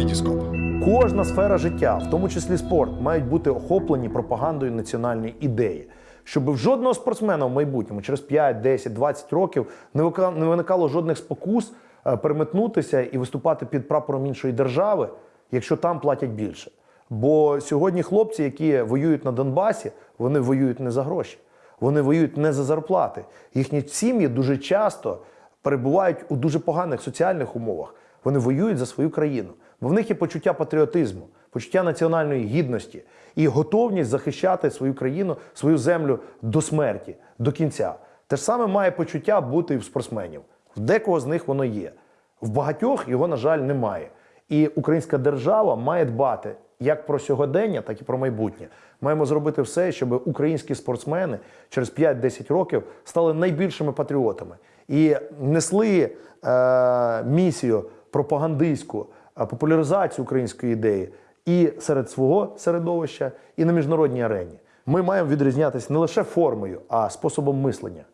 Вітіскоп. Кожна сфера життя, в тому числі спорт, мають бути охоплені пропагандою національної ідеї. Щоб в жодного спортсмена в майбутньому, через 5, 10, 20 років, не виникало жодних спокус е, переметнутися і виступати під прапором іншої держави, якщо там платять більше. Бо сьогодні хлопці, які воюють на Донбасі, вони воюють не за гроші, вони воюють не за зарплати. Їхні сім'ї дуже часто перебувають у дуже поганих соціальних умовах. Вони воюють за свою країну, бо в них є почуття патріотизму, почуття національної гідності і готовність захищати свою країну, свою землю до смерті, до кінця. Те ж саме має почуття бути і в спортсменів. В декого з них воно є. В багатьох його, на жаль, немає. І українська держава має дбати як про сьогодення, так і про майбутнє. Маємо зробити все, щоб українські спортсмени через 5-10 років стали найбільшими патріотами і несли е, місію пропагандистську, популяризацію української ідеї і серед свого середовища, і на міжнародній арені. Ми маємо відрізнятися не лише формою, а способом мислення.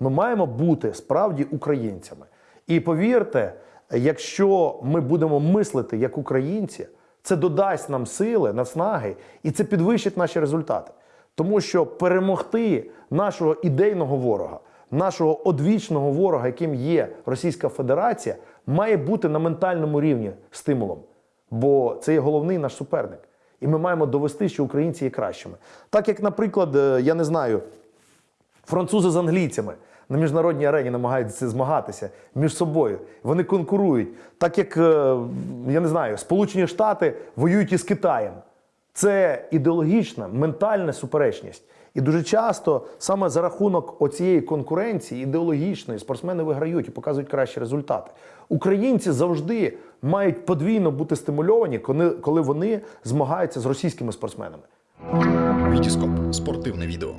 Ми маємо бути справді українцями. І повірте, якщо ми будемо мислити як українці, це додасть нам сили, наснаги, і це підвищить наші результати. Тому що перемогти нашого ідейного ворога, нашого одвічного ворога, яким є Російська Федерація, має бути на ментальному рівні стимулом. Бо це є головний наш суперник. І ми маємо довести, що українці є кращими. Так як, наприклад, е, я не знаю, французи з англійцями на міжнародній арені намагаються змагатися між собою. Вони конкурують, так як е, я не знаю, Сполучені Штати воюють із Китаєм. Це ідеологічна, ментальна суперечність. І дуже часто саме за рахунок оцієї конкуренції ідеологічної спортсмени виграють і показують кращі результати. Українці завжди мають подвійно бути стимульовані, коли- вони змагаються з російськими спортсменами. Вітіскоп. Спортивне відео.